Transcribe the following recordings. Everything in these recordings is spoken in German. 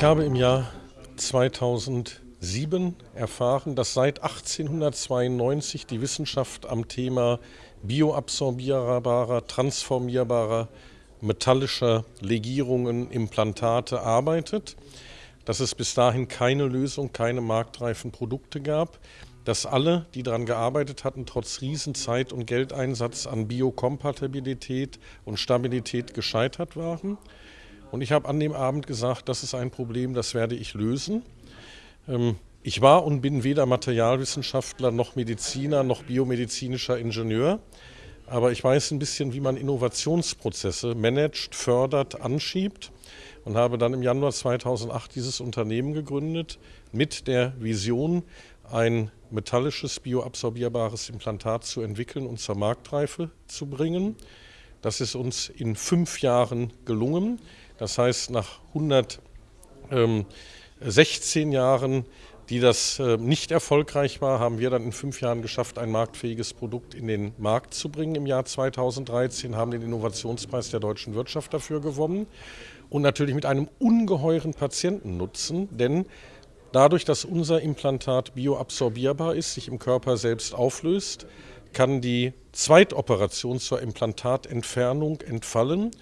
Ich habe im Jahr 2007 erfahren, dass seit 1892 die Wissenschaft am Thema bioabsorbierbarer, transformierbarer, metallischer Legierungen, Implantate arbeitet, dass es bis dahin keine Lösung, keine marktreifen Produkte gab, dass alle, die daran gearbeitet hatten, trotz Riesenzeit und Geldeinsatz an Biokompatibilität und Stabilität gescheitert waren. Und ich habe an dem Abend gesagt, das ist ein Problem, das werde ich lösen. Ähm, ich war und bin weder Materialwissenschaftler noch Mediziner noch biomedizinischer Ingenieur, aber ich weiß ein bisschen, wie man Innovationsprozesse managt, fördert, anschiebt und habe dann im Januar 2008 dieses Unternehmen gegründet mit der Vision, ein metallisches, bioabsorbierbares Implantat zu entwickeln und zur Marktreife zu bringen. Das ist uns in fünf Jahren gelungen. Das heißt, nach 116 Jahren, die das äh, nicht erfolgreich war, haben wir dann in fünf Jahren geschafft, ein marktfähiges Produkt in den Markt zu bringen. Im Jahr 2013, haben den Innovationspreis der deutschen Wirtschaft dafür gewonnen und natürlich mit einem ungeheuren Patientennutzen, denn dadurch, dass unser Implantat bioabsorbierbar ist, sich im Körper selbst auflöst, kann die Zweitoperation zur Implantatentfernung entfallen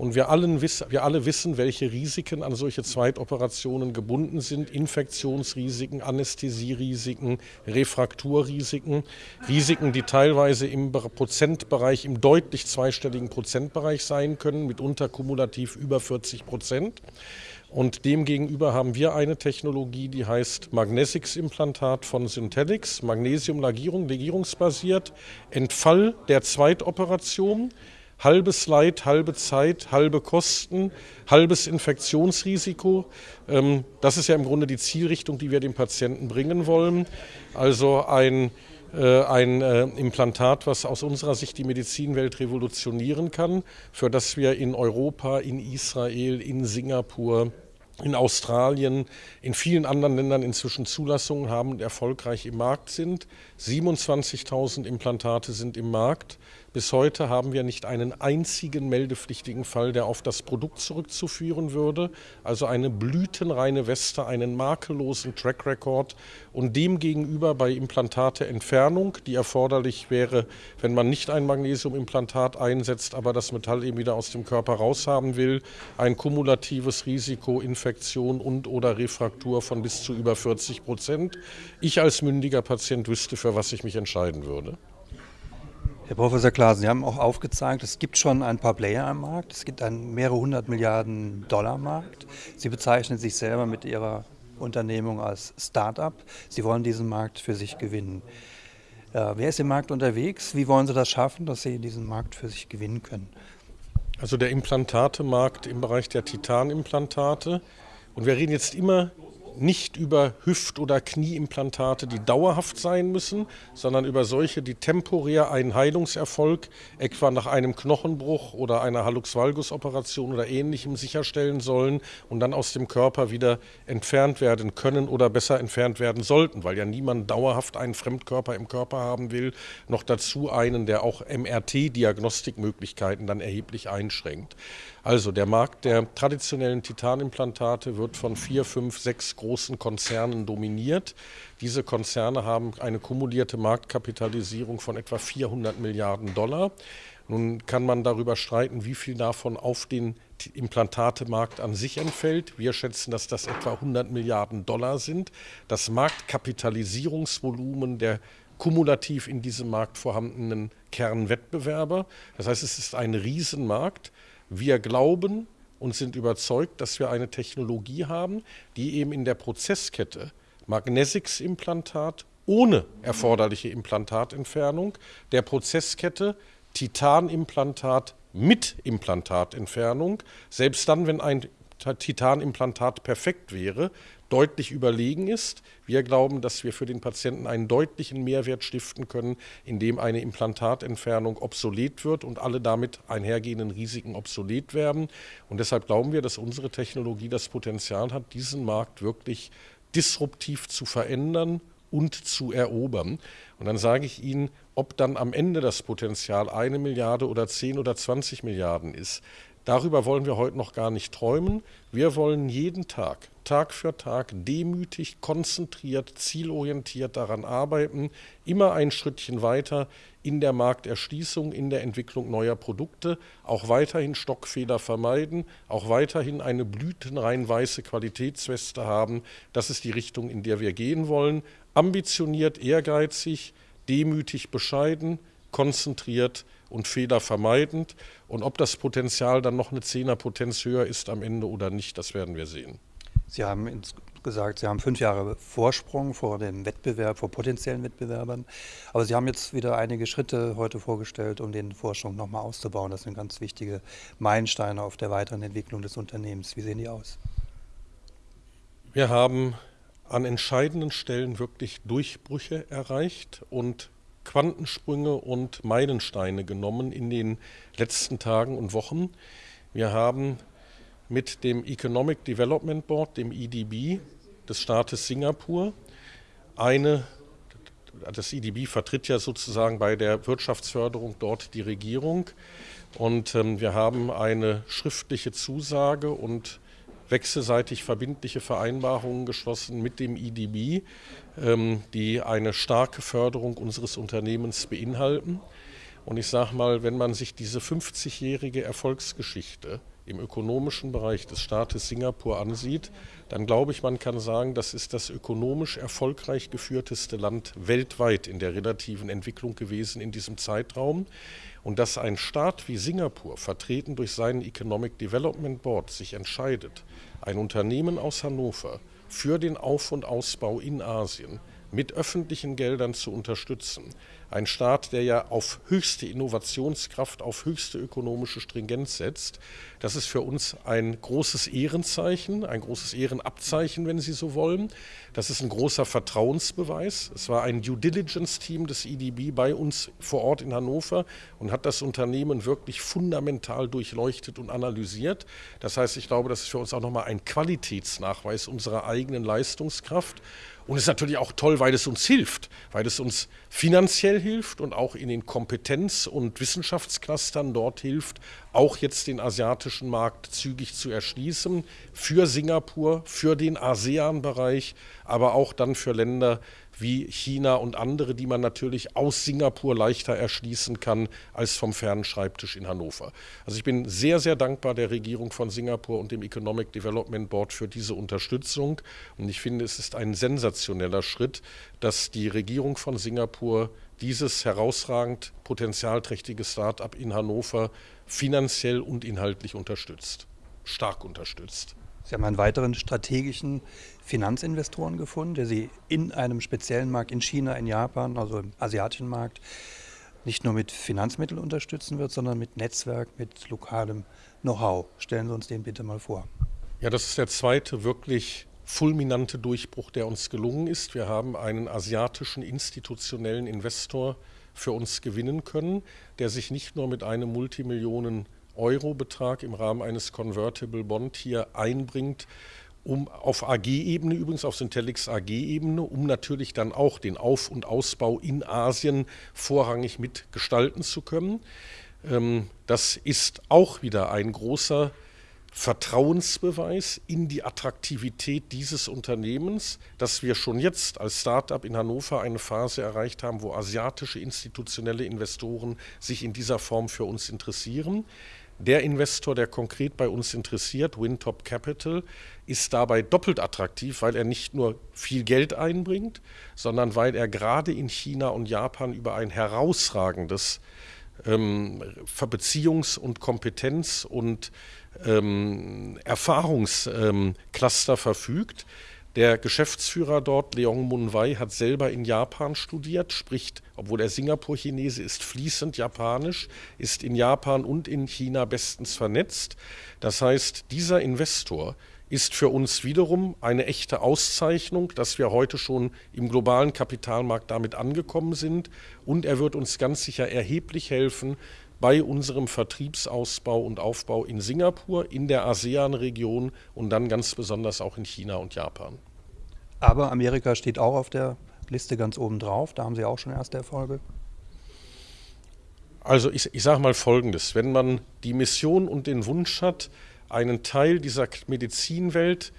und wir, allen, wir alle wissen, welche Risiken an solche Zweitoperationen gebunden sind. Infektionsrisiken, Anästhesierisiken, Refrakturrisiken. Risiken, die teilweise im Prozentbereich, im deutlich zweistelligen Prozentbereich sein können, mitunter kumulativ über 40 Prozent. Und demgegenüber haben wir eine Technologie, die heißt Magnesix-Implantat von Syntelix, Magnesiumlegierung, legierungsbasiert, Entfall der Zweitoperation halbes Leid, halbe Zeit, halbe Kosten, halbes Infektionsrisiko. Ähm, das ist ja im Grunde die Zielrichtung, die wir dem Patienten bringen wollen. Also ein äh, ein äh, Implantat, was aus unserer Sicht die Medizinwelt revolutionieren kann, für das wir in Europa, in Israel, in Singapur, in Australien, in vielen anderen Ländern inzwischen Zulassungen haben und erfolgreich im Markt sind. 27.000 Implantate sind im Markt. Bis heute haben wir nicht einen einzigen meldepflichtigen Fall, der auf das Produkt zurückzuführen würde. Also eine blütenreine Weste, einen makellosen Track Record und demgegenüber bei Implantateentfernung, die erforderlich wäre, wenn man nicht ein Magnesiumimplantat einsetzt, aber das Metall eben wieder aus dem Körper raushaben will, ein kumulatives Risiko, Infektion und oder Refraktur von bis zu über 40 Prozent. Ich als mündiger Patient wüsste, für was ich mich entscheiden würde. Herr Professor Klasen, Sie haben auch aufgezeigt, es gibt schon ein paar Player am Markt. Es gibt einen mehrere hundert Milliarden Dollar Markt. Sie bezeichnen sich selber mit Ihrer Unternehmung als Start-up. Sie wollen diesen Markt für sich gewinnen. Äh, wer ist im Markt unterwegs? Wie wollen Sie das schaffen, dass Sie diesen Markt für sich gewinnen können? Also der Implantatemarkt im Bereich der Titanimplantate. Und wir reden jetzt immer nicht über Hüft- oder Knieimplantate, die dauerhaft sein müssen, sondern über solche, die temporär einen Heilungserfolg, etwa nach einem Knochenbruch oder einer Hallux-Valgus-Operation oder ähnlichem sicherstellen sollen und dann aus dem Körper wieder entfernt werden können oder besser entfernt werden sollten, weil ja niemand dauerhaft einen Fremdkörper im Körper haben will, noch dazu einen, der auch MRT-Diagnostikmöglichkeiten dann erheblich einschränkt. Also der Markt der traditionellen Titanimplantate wird von vier, fünf, sechs großen Konzernen dominiert. Diese Konzerne haben eine kumulierte Marktkapitalisierung von etwa 400 Milliarden Dollar. Nun kann man darüber streiten, wie viel davon auf den Implantatemarkt an sich entfällt. Wir schätzen, dass das etwa 100 Milliarden Dollar sind. Das Marktkapitalisierungsvolumen der kumulativ in diesem Markt vorhandenen Kernwettbewerber. Das heißt, es ist ein Riesenmarkt. Wir glauben und sind überzeugt, dass wir eine Technologie haben, die eben in der Prozesskette Magnesix-Implantat ohne erforderliche Implantatentfernung, der Prozesskette Titanimplantat mit Implantatentfernung, selbst dann, wenn ein Titanimplantat perfekt wäre, deutlich überlegen ist. Wir glauben, dass wir für den Patienten einen deutlichen Mehrwert stiften können, indem eine Implantatentfernung obsolet wird und alle damit einhergehenden Risiken obsolet werden. Und deshalb glauben wir, dass unsere Technologie das Potenzial hat, diesen Markt wirklich disruptiv zu verändern und zu erobern. Und dann sage ich Ihnen, ob dann am Ende das Potenzial eine Milliarde oder zehn oder 20 Milliarden ist, Darüber wollen wir heute noch gar nicht träumen. Wir wollen jeden Tag, Tag für Tag, demütig, konzentriert, zielorientiert daran arbeiten, immer ein Schrittchen weiter in der Markterschließung, in der Entwicklung neuer Produkte, auch weiterhin Stockfehler vermeiden, auch weiterhin eine blütenrein weiße Qualitätsweste haben. Das ist die Richtung, in der wir gehen wollen. Ambitioniert, ehrgeizig, demütig, bescheiden, konzentriert und Fehler vermeidend. Und ob das Potenzial dann noch eine Zehnerpotenz höher ist am Ende oder nicht, das werden wir sehen. Sie haben gesagt, Sie haben fünf Jahre Vorsprung vor dem Wettbewerb, vor potenziellen Wettbewerbern. Aber Sie haben jetzt wieder einige Schritte heute vorgestellt, um den Forschung nochmal auszubauen. Das sind ganz wichtige Meilensteine auf der weiteren Entwicklung des Unternehmens. Wie sehen die aus? Wir haben an entscheidenden Stellen wirklich Durchbrüche erreicht und Quantensprünge und Meilensteine genommen in den letzten Tagen und Wochen. Wir haben mit dem Economic Development Board, dem EDB des Staates Singapur, eine, das EDB vertritt ja sozusagen bei der Wirtschaftsförderung dort die Regierung und ähm, wir haben eine schriftliche Zusage und wechselseitig verbindliche Vereinbarungen geschlossen mit dem IDB, ähm, die eine starke Förderung unseres Unternehmens beinhalten. Und ich sage mal, wenn man sich diese 50-jährige Erfolgsgeschichte im ökonomischen Bereich des Staates Singapur ansieht, dann glaube ich, man kann sagen, das ist das ökonomisch erfolgreich geführteste Land weltweit in der relativen Entwicklung gewesen in diesem Zeitraum. Und dass ein Staat wie Singapur, vertreten durch seinen Economic Development Board, sich entscheidet, ein Unternehmen aus Hannover für den Auf- und Ausbau in Asien mit öffentlichen Geldern zu unterstützen, ein Staat, der ja auf höchste Innovationskraft, auf höchste ökonomische Stringenz setzt. Das ist für uns ein großes Ehrenzeichen, ein großes Ehrenabzeichen, wenn Sie so wollen. Das ist ein großer Vertrauensbeweis. Es war ein Due Diligence-Team des EDB bei uns vor Ort in Hannover und hat das Unternehmen wirklich fundamental durchleuchtet und analysiert. Das heißt, ich glaube, das ist für uns auch nochmal ein Qualitätsnachweis unserer eigenen Leistungskraft. Und es ist natürlich auch toll, weil es uns hilft, weil es uns finanziell hilft und auch in den Kompetenz- und Wissenschaftsclustern dort hilft, auch jetzt den asiatischen Markt zügig zu erschließen, für Singapur, für den ASEAN-Bereich, aber auch dann für Länder wie China und andere, die man natürlich aus Singapur leichter erschließen kann als vom fernen Schreibtisch in Hannover. Also ich bin sehr, sehr dankbar der Regierung von Singapur und dem Economic Development Board für diese Unterstützung. Und ich finde, es ist ein sensationeller Schritt, dass die Regierung von Singapur dieses herausragend potenzialträchtige Start-up in Hannover finanziell und inhaltlich unterstützt, stark unterstützt. Sie haben einen weiteren strategischen Finanzinvestoren gefunden, der Sie in einem speziellen Markt in China, in Japan, also im asiatischen Markt, nicht nur mit Finanzmitteln unterstützen wird, sondern mit Netzwerk, mit lokalem Know-how. Stellen Sie uns den bitte mal vor. Ja, das ist der zweite wirklich fulminante Durchbruch, der uns gelungen ist. Wir haben einen asiatischen institutionellen Investor für uns gewinnen können, der sich nicht nur mit einem Multimillionen Euro-Betrag im Rahmen eines Convertible Bond hier einbringt, um auf AG-Ebene, übrigens auf Syntelix AG-Ebene, um natürlich dann auch den Auf- und Ausbau in Asien vorrangig mitgestalten zu können. Ähm, das ist auch wieder ein großer Vertrauensbeweis in die Attraktivität dieses Unternehmens, dass wir schon jetzt als Start-up in Hannover eine Phase erreicht haben, wo asiatische institutionelle Investoren sich in dieser Form für uns interessieren. Der Investor, der konkret bei uns interessiert, Wintop Capital, ist dabei doppelt attraktiv, weil er nicht nur viel Geld einbringt, sondern weil er gerade in China und Japan über ein herausragendes ähm, Beziehungs- und Kompetenz- und ähm, Erfahrungscluster ähm, verfügt. Der Geschäftsführer dort, Leong Mun Wei, hat selber in Japan studiert, spricht, obwohl er Singapur-Chinese ist, fließend Japanisch, ist in Japan und in China bestens vernetzt. Das heißt, dieser Investor ist für uns wiederum eine echte Auszeichnung, dass wir heute schon im globalen Kapitalmarkt damit angekommen sind. Und er wird uns ganz sicher erheblich helfen, bei unserem Vertriebsausbau und Aufbau in Singapur, in der ASEAN-Region und dann ganz besonders auch in China und Japan. Aber Amerika steht auch auf der Liste ganz oben drauf. Da haben Sie auch schon erste Erfolge. Also ich, ich sage mal Folgendes, wenn man die Mission und den Wunsch hat, einen Teil dieser Medizinwelt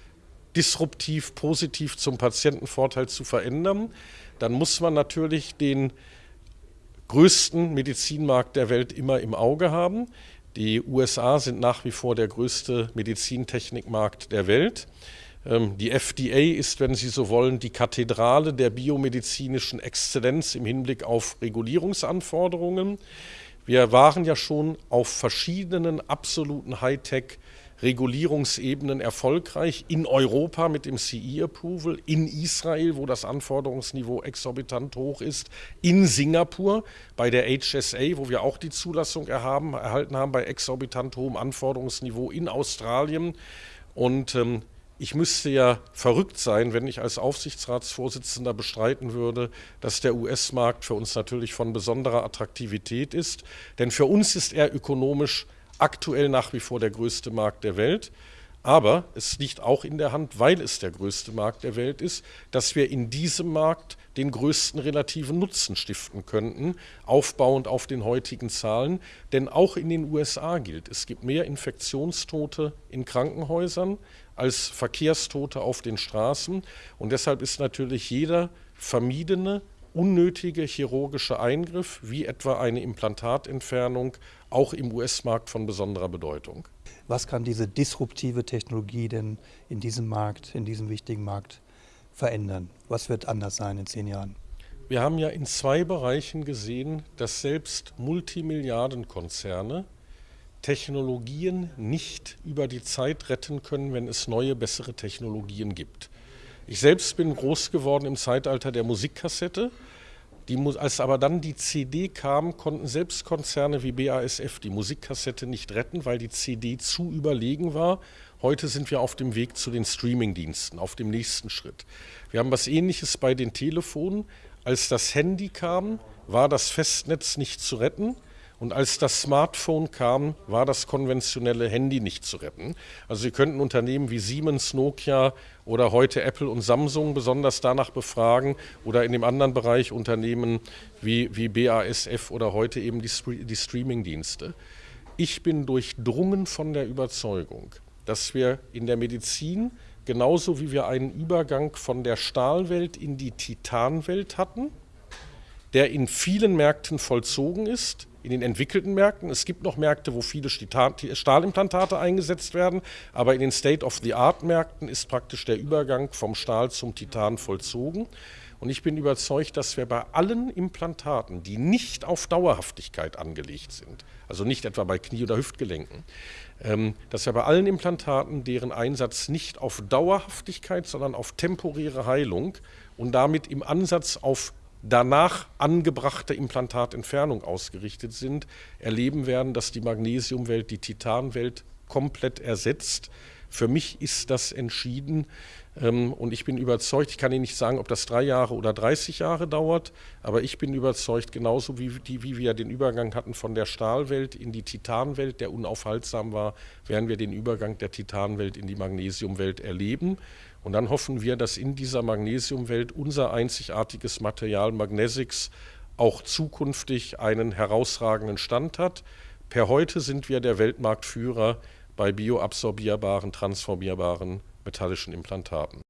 disruptiv, positiv zum Patientenvorteil zu verändern, dann muss man natürlich den größten Medizinmarkt der Welt immer im Auge haben. Die USA sind nach wie vor der größte Medizintechnikmarkt der Welt. Ähm, die FDA ist, wenn Sie so wollen, die Kathedrale der biomedizinischen Exzellenz im Hinblick auf Regulierungsanforderungen. Wir waren ja schon auf verschiedenen absoluten Hightech- Regulierungsebenen erfolgreich in Europa mit dem CE-Approval, in Israel, wo das Anforderungsniveau exorbitant hoch ist, in Singapur bei der HSA, wo wir auch die Zulassung erhaben, erhalten haben bei exorbitant hohem Anforderungsniveau, in Australien. Und ähm, ich müsste ja verrückt sein, wenn ich als Aufsichtsratsvorsitzender bestreiten würde, dass der US-Markt für uns natürlich von besonderer Attraktivität ist. Denn für uns ist er ökonomisch aktuell nach wie vor der größte Markt der Welt. Aber es liegt auch in der Hand, weil es der größte Markt der Welt ist, dass wir in diesem Markt den größten relativen Nutzen stiften könnten, aufbauend auf den heutigen Zahlen. Denn auch in den USA gilt, es gibt mehr Infektionstote in Krankenhäusern als Verkehrstote auf den Straßen. Und deshalb ist natürlich jeder vermiedene unnötige chirurgische Eingriff, wie etwa eine Implantatentfernung, auch im US-Markt von besonderer Bedeutung. Was kann diese disruptive Technologie denn in diesem Markt, in diesem wichtigen Markt verändern? Was wird anders sein in zehn Jahren? Wir haben ja in zwei Bereichen gesehen, dass selbst Multimilliardenkonzerne Technologien nicht über die Zeit retten können, wenn es neue, bessere Technologien gibt. Ich selbst bin groß geworden im Zeitalter der Musikkassette. Die, als aber dann die CD kam, konnten selbst Konzerne wie BASF die Musikkassette nicht retten, weil die CD zu überlegen war. Heute sind wir auf dem Weg zu den Streamingdiensten, auf dem nächsten Schritt. Wir haben was Ähnliches bei den Telefonen. Als das Handy kam, war das Festnetz nicht zu retten. Und als das Smartphone kam, war das konventionelle Handy nicht zu retten. Also Sie könnten Unternehmen wie Siemens, Nokia oder heute Apple und Samsung besonders danach befragen oder in dem anderen Bereich Unternehmen wie, wie BASF oder heute eben die, die Streaming-Dienste. Ich bin durchdrungen von der Überzeugung, dass wir in der Medizin genauso wie wir einen Übergang von der Stahlwelt in die Titanwelt hatten, der in vielen Märkten vollzogen ist, in den entwickelten Märkten. Es gibt noch Märkte, wo viele Stahlimplantate eingesetzt werden, aber in den State-of-the-Art-Märkten ist praktisch der Übergang vom Stahl zum Titan vollzogen. Und ich bin überzeugt, dass wir bei allen Implantaten, die nicht auf Dauerhaftigkeit angelegt sind, also nicht etwa bei Knie- oder Hüftgelenken, ähm, dass wir bei allen Implantaten, deren Einsatz nicht auf Dauerhaftigkeit, sondern auf temporäre Heilung und damit im Ansatz auf danach angebrachte Implantatentfernung ausgerichtet sind, erleben werden, dass die Magnesiumwelt die Titanwelt komplett ersetzt. Für mich ist das entschieden und ich bin überzeugt, ich kann Ihnen nicht sagen, ob das drei Jahre oder 30 Jahre dauert, aber ich bin überzeugt, genauso wie, die, wie wir den Übergang hatten von der Stahlwelt in die Titanwelt, der unaufhaltsam war, werden wir den Übergang der Titanwelt in die Magnesiumwelt erleben. Und dann hoffen wir, dass in dieser Magnesiumwelt unser einzigartiges Material Magnesix auch zukünftig einen herausragenden Stand hat. Per heute sind wir der Weltmarktführer bei bioabsorbierbaren, transformierbaren metallischen Implantaten.